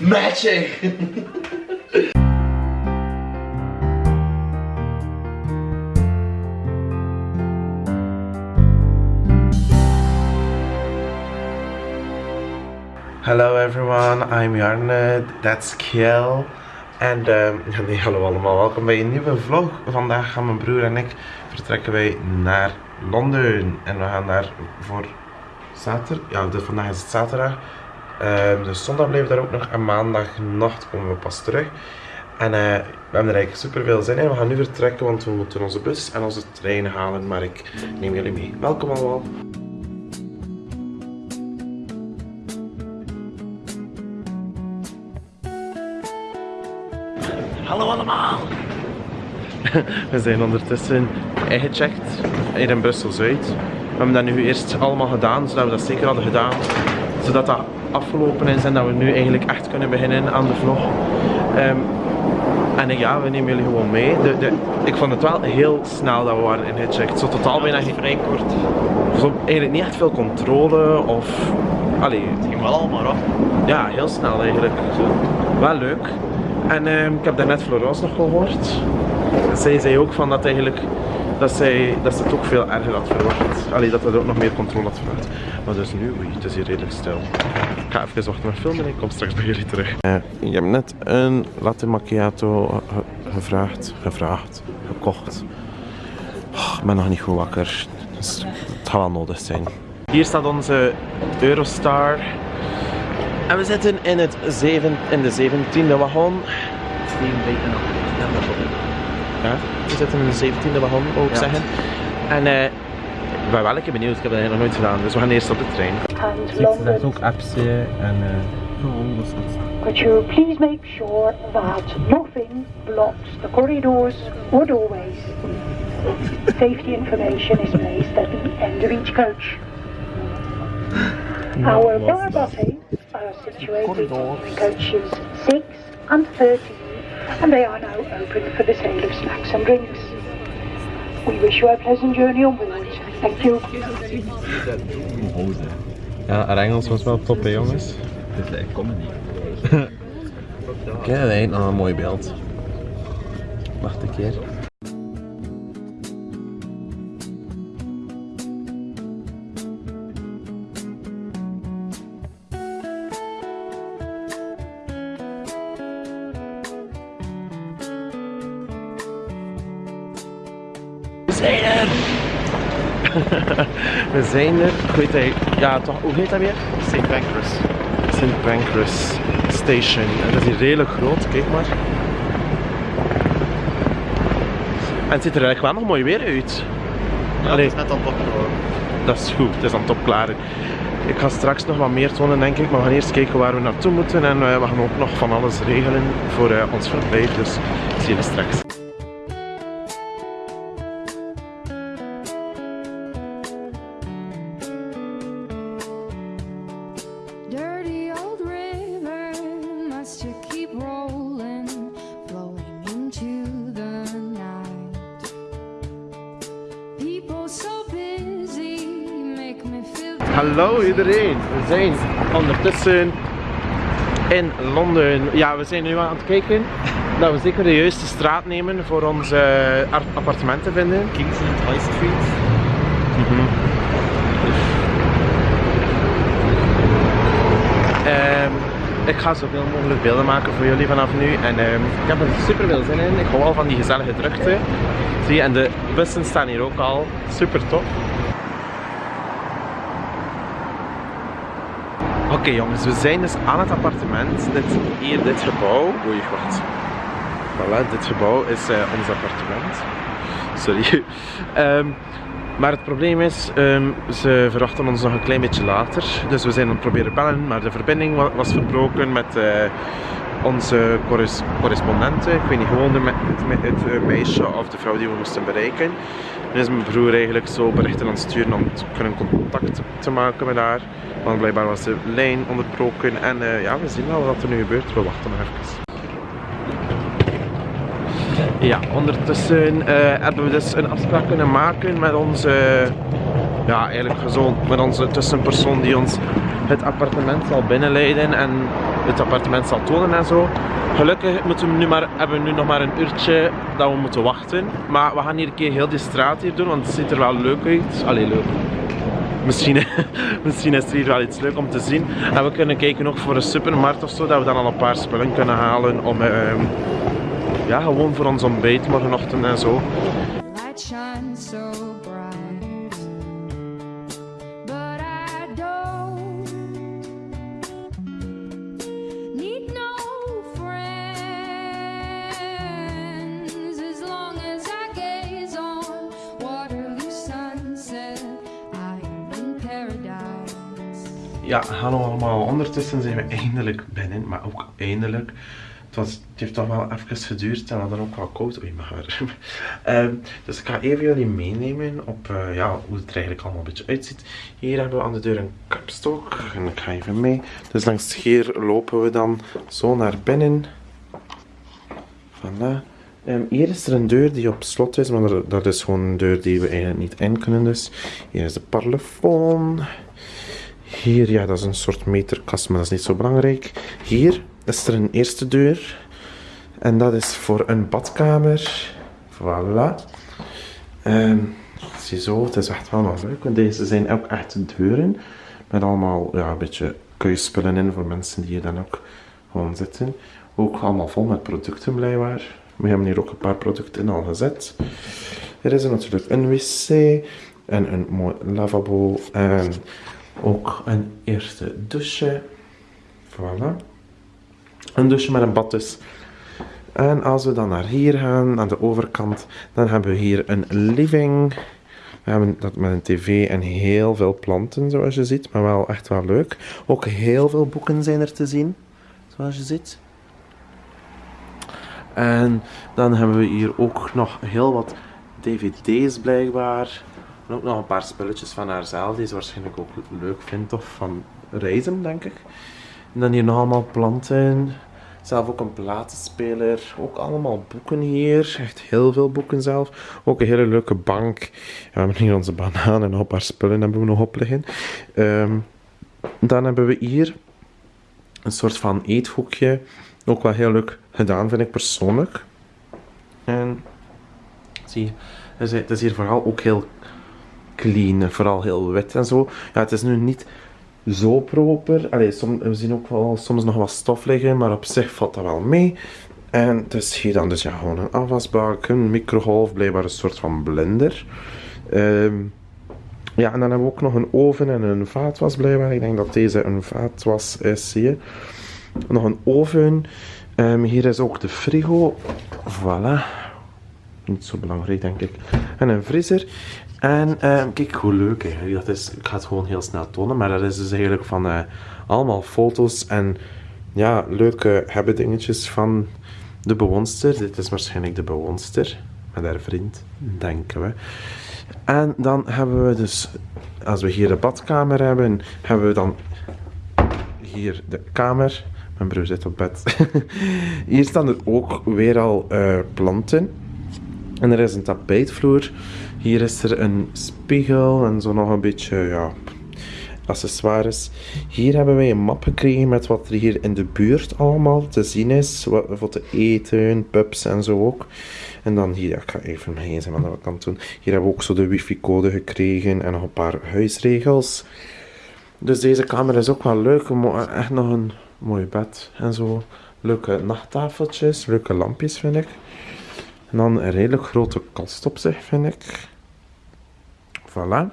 Magic! Hello everyone, I'm Jarne, that's Kiel. En nee, hallo allemaal, welkom bij een nieuwe vlog. Vandaag gaan mijn broer en ik vertrekken wij naar Londen. En we gaan daar voor zaterdag, ja vandaag is het zaterdag. Ehm, dus zondag blijven we daar ook nog en maandagnacht komen we pas terug. En eh, we hebben er eigenlijk super veel zin in. We gaan nu vertrekken, want we moeten onze bus en onze trein halen. Maar ik neem jullie mee. Welkom allemaal. Hallo allemaal! We zijn ondertussen ingecheckt hier in Brussel-Zuid. We hebben dat nu eerst allemaal gedaan, zodat we dat zeker hadden gedaan. Zodat dat afgelopen is en dat we nu eigenlijk echt kunnen beginnen aan de vlog. Ehm, en ja, we nemen jullie gewoon mee. De, de, ik vond het wel heel snel dat we waren ingecheckt. Zo totaal bijna geen... vrij kort. Zo eigenlijk niet echt veel controle of... Allee, Het ging wel allemaal af. ja, heel snel eigenlijk. Wel leuk. En ehm, ik heb daarnet Florence nog gehoord. Zij zei ook van dat eigenlijk dat, zij, dat ze het ook veel erger had verwacht. Allee, dat er ook nog meer controle had verwacht. Maar dus nu, oei, het is hier redelijk stil. Ik ga even wachten met filmen en ik kom straks bij jullie terug. Uh, ik heb net een latte macchiato ge- gevraagd, gevraagd, gekocht. Oh, ik ben nog niet goed wakker. Dus het gaat wel nodig zijn. Hier staat onze Eurostar. En we zitten in, het zeven, in de 17e wagon. Ja, we zitten in de 17e wagon, Ja. zeggen. En eh, ik ben wel een keer benieuwd, ik heb dat nog nooit gedaan. Dus we gaan eerst op de trein. and Er zijn London. ook apps eh, en uh, Could you please make sure that nothing blocks the corridors or doorways? Safety information is placed at the end of each coach. Our bar buffets are situated in coaches 6 and 13 and they are now open for the sale of snacks and drinks. We wish you a pleasant journey on board. Thank you. Ja, haar Engels was wel top hè jongens. Het is echt comedy. Kijk, dat een mooi beeld. Wacht een keer. We zijn er. Ik weet eigenlijk, ja toch, hoe heet dat weer? St. Pancras. St. Pancras Station. En dat is hier redelijk groot, kijk maar. En het ziet er eigenlijk wel nog mooi weer uit. Ja, Allee. het is net aan het opgeworden. Dat is goed, het is aan top klaar. Ik ga straks nog wat meer tonen denk ik, maar we gaan eerst kijken waar we naartoe moeten en eh, we gaan ook nog van alles regelen voor eh, ons verblijf, dus ik zie jullie straks. Iedereen, we zijn ondertussen in Londen. Ja, we zijn nu aan het kijken dat we zeker de juiste straat nemen voor ons eh, ar- appartement te vinden. Kingsland High Street. Ehm, ik ga zoveel mogelijk beelden maken voor jullie vanaf nu. En ehm, ik heb er super veel zin in. Ik hou al van die gezellige drukte. Zie je, en de bussen staan hier ook al. Super tof. Oké jongens, we zijn dus aan het appartement. Dit, hier, dit gebouw. Oei, wacht. Voilà, dit gebouw is eh, ons appartement. Sorry. Ehm, maar het probleem is, ehm, ze verwachten ons nog een klein beetje later. Dus we zijn aan het proberen bellen, maar de verbinding wa- was verbroken met eh, onze corres- correspondenten. Ik weet niet, gewoon de het, het eh, meisje of de vrouw die we moesten bereiken. Nu is mijn broer eigenlijk zo berichten aan het sturen om kunnen contact te maken met haar. Want blijkbaar was de lijn onderbroken. En eh, ja, we zien wel wat er nu gebeurt. We wachten nog even. Ja, ondertussen eh, hebben we dus een afspraak kunnen maken met onze, ja eigenlijk zo met onze tussenpersoon die ons het appartement zal binnenleiden. En het appartement zal tonen en zo. Gelukkig moeten we nu maar, hebben we nu nog maar een uurtje dat we moeten wachten. Maar we gaan hier een keer heel die straat hier doen, want het ziet er wel leuk uit. Allee, leuk. Misschien, misschien is het hier wel iets leuk om te zien. En we kunnen kijken ook voor een supermarkt of zo, dat we dan al een paar spullen kunnen halen om ehm, ja, gewoon voor ons ontbijt morgenochtend en zo. Ja, hallo allemaal. Ondertussen zijn we eindelijk binnen, maar ook eindelijk. Het, was, het heeft toch wel even geduurd en dan ook wel koud. Oei, mijn haar. Ehm, dus ik ga even jullie meenemen op eh, ja, hoe het er eigenlijk allemaal een beetje uitziet. Hier hebben we aan de deur een kapstok en ik ga even mee. Dus langs hier lopen we dan zo naar binnen. Voilà. Ehm, hier is er een deur die op slot is, maar dat is gewoon een deur die we eigenlijk niet in kunnen. Dus hier is de parlofoon. Hier, ja, dat is een soort meterkast, maar dat is niet zo belangrijk. Hier is er een eerste deur. En dat is voor een badkamer. Voilà. Ehm ziezo, het is echt wel leuk. Want deze zijn ook echt deuren. Met allemaal ja, een beetje keuspullen in voor mensen die hier dan ook gewoon zitten. Ook allemaal vol met producten blijkbaar. We hebben hier ook een paar producten in al gezet. Er is natuurlijk een wc en een mooi lavabo en ook een eerste douche. Voilà. Een douche met een bad dus. En als we dan naar hier gaan, aan de overkant, dan hebben we hier een living. We hebben dat met een tv en heel veel planten, zoals je ziet, maar wel echt wel leuk. Ook heel veel boeken zijn er te zien, zoals je ziet. En dan hebben we hier ook nog heel wat dvd's blijkbaar. En ook nog een paar spulletjes van haarzelf, die ze waarschijnlijk ook leuk vindt, of van reizen, denk ik. En dan hier nog allemaal planten. Zelf ook een platenspeler. Ook allemaal boeken hier. Echt heel veel boeken zelf. Ook een hele leuke bank. Ja, we hebben hier onze banaan en een paar spullen hebben we nog op liggen. Ehm, dan hebben we hier een soort van eethoekje. Ook wel heel leuk gedaan, vind ik persoonlijk. En zie je, het is hier vooral ook heel clean, vooral heel wit en zo. Ja, het is nu niet zo proper. Allee, som, we zien ook wel soms nog wat stof liggen, maar op zich valt dat wel mee. En het is hier dan dus ja, gewoon een afwasbak, een microgolf, blijkbaar een soort van blender. Ehm, ja, en dan hebben we ook nog een oven en een vaatwas blijkbaar. Ik denk dat deze een vaatwas is, zie je. Nog een oven. Ehm, hier is ook de frigo. Voilà. Niet zo belangrijk, denk ik. En een vriezer. En ehm, kijk hoe leuk dat is. Ik ga het gewoon heel snel tonen, maar dat is dus eigenlijk van eh, allemaal foto's en ja, leuke hebben dingetjes van de bewoonster. Dit is waarschijnlijk de bewoonster met haar vriend, denken we. En dan hebben we dus, als we hier de badkamer hebben, hebben we dan hier de kamer. Mijn broer zit op bed. hier staan er ook weer al eh, planten. En er is een tapijtvloer. Hier is er een spiegel en zo nog een beetje, ja, accessoires. Hier hebben wij een map gekregen met wat er hier in de buurt allemaal te zien is. Wat, voor te eten, pubs en zo ook. En dan hier, ik ga even mijn gsm aan de kant doen. Hier hebben we ook zo de wifi-code gekregen en nog een paar huisregels. Dus deze kamer is ook wel leuk. Echt nog een mooi bed en zo. Leuke nachttafeltjes, leuke lampjes vind ik. En dan een redelijk grote kast op zich, vind ik. Voilà.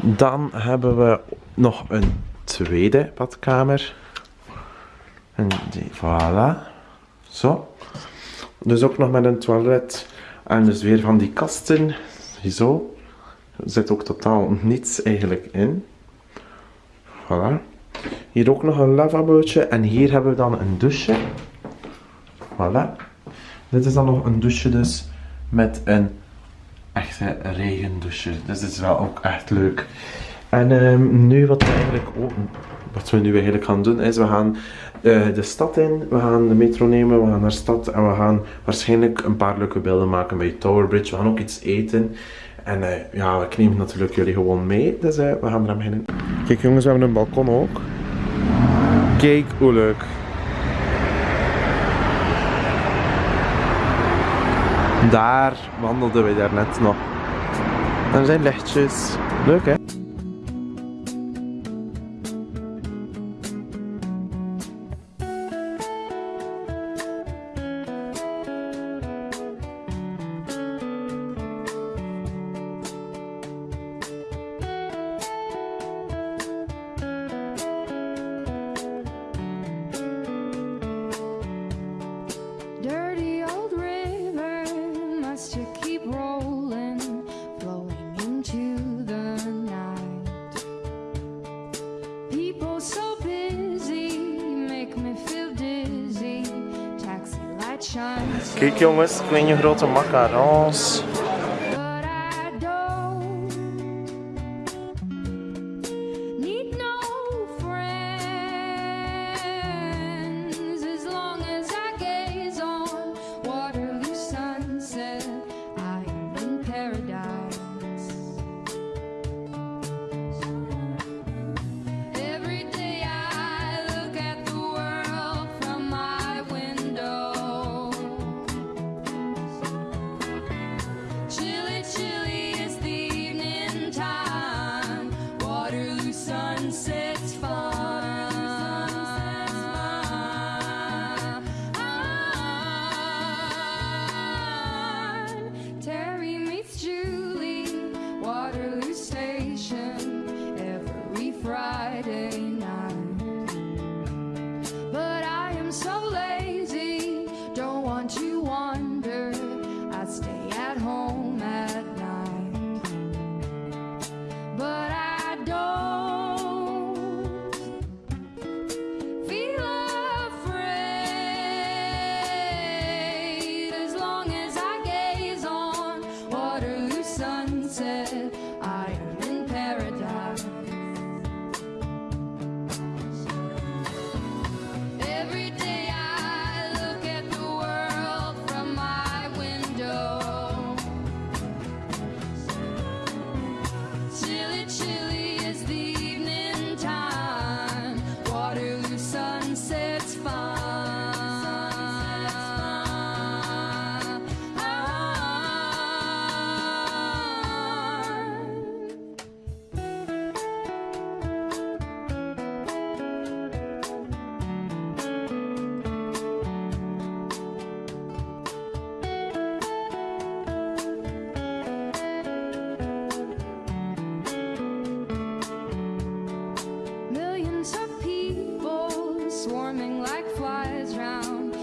Dan hebben we nog een tweede badkamer. En die, voilà. Zo. Dus ook nog met een toilet. En dus weer van die kasten. Zo. Er zit ook totaal niets eigenlijk in. Voilà. Hier ook nog een lavabootje. En hier hebben we dan een douche. Voilà. Dit is dan nog een douche dus met een echte regendouche. Dus dit is wel ook echt leuk. En ehm, nu wat we eigenlijk ook, wat we nu eigenlijk gaan doen is we gaan eh, de stad in, we gaan de metro nemen, we gaan naar de stad en we gaan waarschijnlijk een paar leuke beelden maken bij Tower Bridge. We gaan ook iets eten. En eh, ja, ik neem natuurlijk jullie gewoon mee, dus eh, we gaan eraan beginnen. Kijk jongens, we hebben een balkon ook. Kijk hoe leuk. Daar wandelden we daarnet nog. Er zijn lichtjes. Leuk hè? Kijk jongens, kleine grote macarons. Like flies round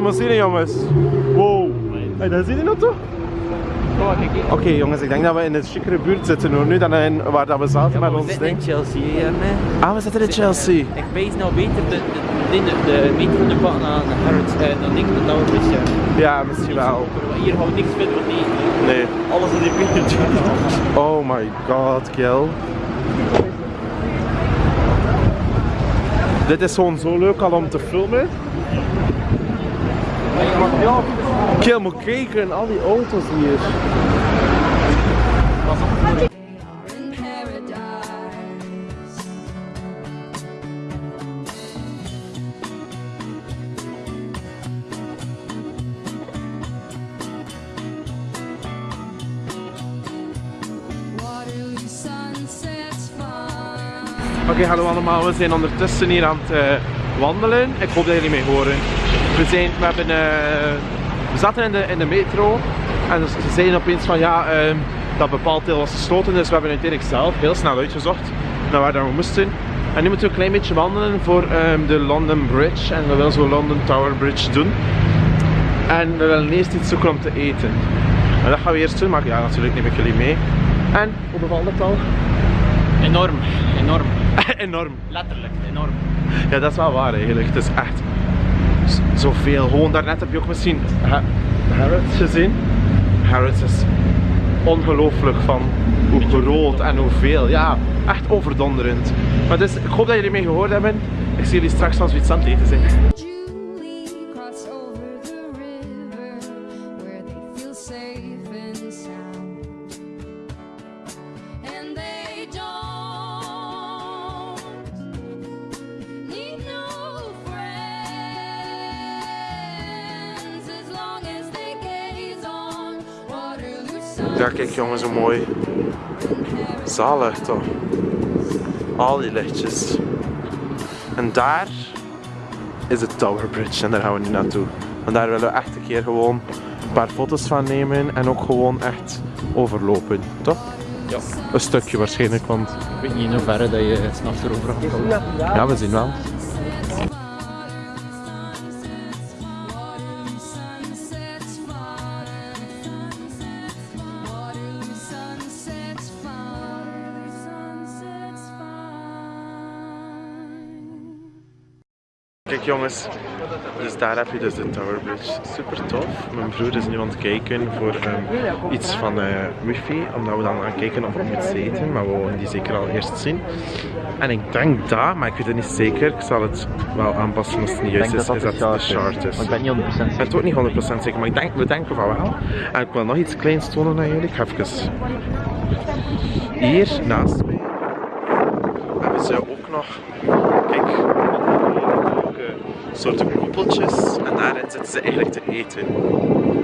limousine jongens. Wow. Hey, daar zie je nou toch? Oké jongens, ik denk dat we in een chicere buurt zitten hoor. Nu dan in, waar dat we zaten met we ons zitten in ding. Chelsea, hè, man. Ah, we zitten in Chelsea. Ik wees nou beter de, de, de, de meter van de pad naar Harrods, eh, dan ik dat dat een beetje... Ja, misschien wel. Hier gaan we niks vinden wat niet. Nee. Alles in die beter Oh my god, Kiel. Dit is gewoon zo leuk al om te filmen. Kiel, moet kijken, al die auto's hier. Oké, hallo allemaal. We zijn ondertussen hier aan het eh, wandelen. Ik hoop dat jullie mij horen. We, zijn, we, hebben, eh, zaten in de, in de metro en dus ze zeiden opeens van ja, ehm, dat bepaald deel was gesloten. Dus we hebben uiteindelijk zelf heel snel uitgezocht naar waar dat we moesten. En nu moeten we een klein beetje wandelen voor ehm, de London Bridge. En we willen zo London Tower Bridge doen. En we willen eerst iets zoeken om te eten. En dat gaan we eerst doen, maar ja, natuurlijk neem ik jullie mee. En, hoe bevalt het al? Enorm, enorm. Enorm. Letterlijk, enorm. Ja, dat is wel waar eigenlijk. Het is echt zoveel. Gewoon daarnet heb je ook misschien Ha- Harrods gezien. Harrods is ongelooflijk van hoe groot en hoeveel. Ja, echt overdonderend. Maar dus, ik hoop dat jullie mee gehoord hebben. Ik zie jullie straks als we iets aan het eten zijn. Ja, kijk jongens, hoe mooi. Zalig toch? Al die lichtjes. En daar is de Tower Bridge en daar gaan we nu naartoe. En daar willen we echt een keer gewoon een paar foto's van nemen en ook gewoon echt overlopen, toch? Ja. Een stukje waarschijnlijk, want Ik weet niet in hoeverre dat je s'nachts erover gaat komen. ja, we zien wel. Kijk jongens, dus daar heb je dus de Tower Bridge. Super tof. Mijn broer is nu aan het kijken voor ehm, iets van eh, wifi, omdat we dan gaan kijken of we iets eten, maar we willen die zeker al eerst zien. En ik denk dat, maar ik weet het niet zeker, ik zal het wel aanpassen als het niet juist is, is dat het de chart is. Ik ben niet 100% Ik ben zeker. het ook niet 100% zeker, maar ik denk, we denken van wel. En ik wil nog iets kleins tonen aan jullie. Ik ga even... Hier naast mij hebben ze ook nog, kijk, leuke soorten koepeltjes. En daarin zitten ze eigenlijk te eten.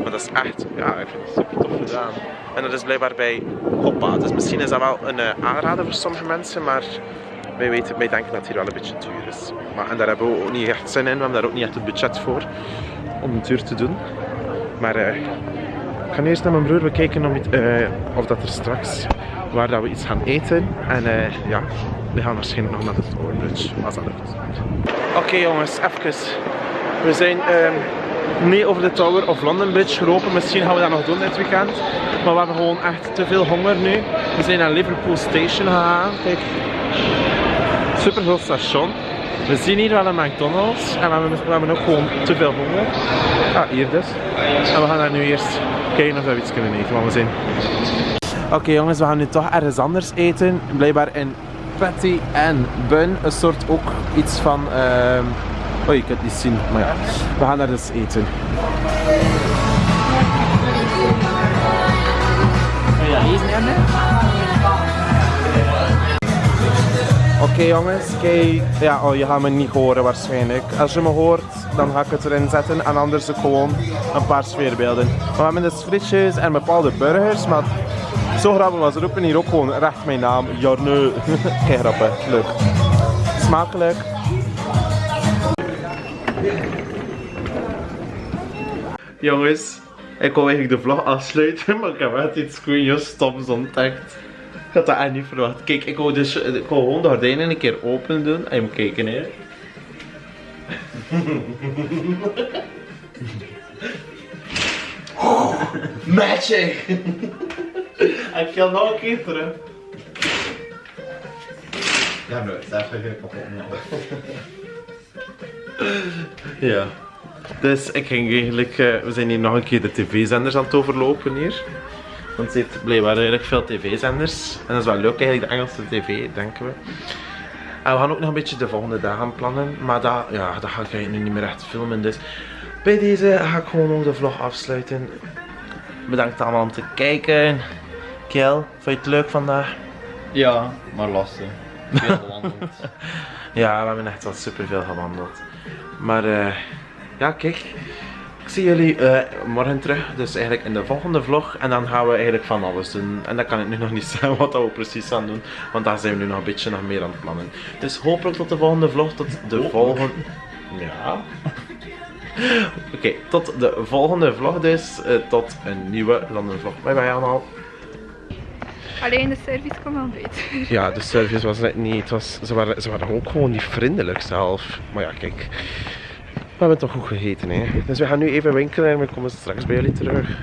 Maar dat is echt, ja, ik vind het super tof gedaan. En dat is blijkbaar bij Hoppa. Dus misschien is dat wel een eh, aanrader voor sommige mensen, maar wij, weten, wij denken dat het hier wel een beetje duur is. Maar, en daar hebben we ook niet echt zin in, we hebben daar ook niet echt het budget voor om het duur te doen. Maar eh, ik ga eerst naar mijn broer bekijken om, eh, of dat er straks waar dat we iets gaan eten. En eh, ja, we gaan waarschijnlijk nog naar de Bridge. Als dat lukt. Oké jongens, even. We zijn ehm, niet over de Tower of London Bridge gelopen. Misschien gaan we dat nog doen dit weekend. Maar we hebben gewoon echt te veel honger nu. We zijn naar Liverpool Station gegaan. Kijk, super veel station. We zien hier wel een McDonald's en we hebben, we hebben ook gewoon te veel honger. Ah, hier dus. En we gaan daar nu eerst kijken of we iets kunnen eten, want we zijn... Oké jongens, we gaan nu toch ergens anders eten. Blijkbaar in Patty en Bun. Een soort ook iets van... ehm Oh, je kunt het niet zien, maar ja. We gaan daar dus eten. Oké jongens, kijk, ja, oh, je gaat me niet horen waarschijnlijk. Als je me hoort, dan ga ik het erin zetten en anders gewoon een paar sfeerbeelden. We hebben dus frietjes en bepaalde burgers, maar zo grappig was, ze roepen hier ook gewoon recht mijn naam, Jarne. Kijk grappig, leuk. Smakelijk. Jongens, ik wil eigenlijk de vlog afsluiten, maar ik heb echt iets goeie stoms ontdekt. Ik had dat echt niet verwacht. Kijk, ik wil, dus, ik wil gewoon de gordijnen een keer open doen. En je moet kijken, hè. Magic! Ik ga nog een keer terug. Ja, dat is even kapot. Ja. Dus ik ging eigenlijk, eh, we zijn hier nog een keer de tv-zenders aan het overlopen hier. Want ze heeft blijkbaar eigenlijk veel tv-zenders. En dat is wel leuk eigenlijk, de Engelse tv, denken we. En we gaan ook nog een beetje de volgende dagen plannen. Maar dat, ja, dat ga ik eigenlijk nu niet meer echt filmen. Dus bij deze ga ik gewoon ook de vlog afsluiten. Bedankt allemaal om te kijken. Vond je het leuk vandaag? Ja, maar lastig. Veel gewandeld. Ja, we hebben echt wel super veel gewandeld. Maar eh, ja, kijk. Ik zie jullie eh, morgen terug. Dus eigenlijk in de volgende vlog. En dan gaan we eigenlijk van alles doen. En dan kan ik nu nog niet zeggen wat dat we precies gaan doen. Want daar zijn we nu nog een beetje nog meer aan het plannen. Dus hopelijk tot de volgende vlog. Tot de volgende... Ja. Oké, tot de volgende vlog dus. eh, tot een nieuwe London vlog. Bye bye allemaal. Alleen de service kon wel beter. Ja, de service was net niet. Het was, ze, waren, ze waren ook gewoon niet vriendelijk zelf. Maar ja, kijk. We hebben toch goed gegeten, hè. Dus we gaan nu even winkelen en we komen straks bij jullie terug.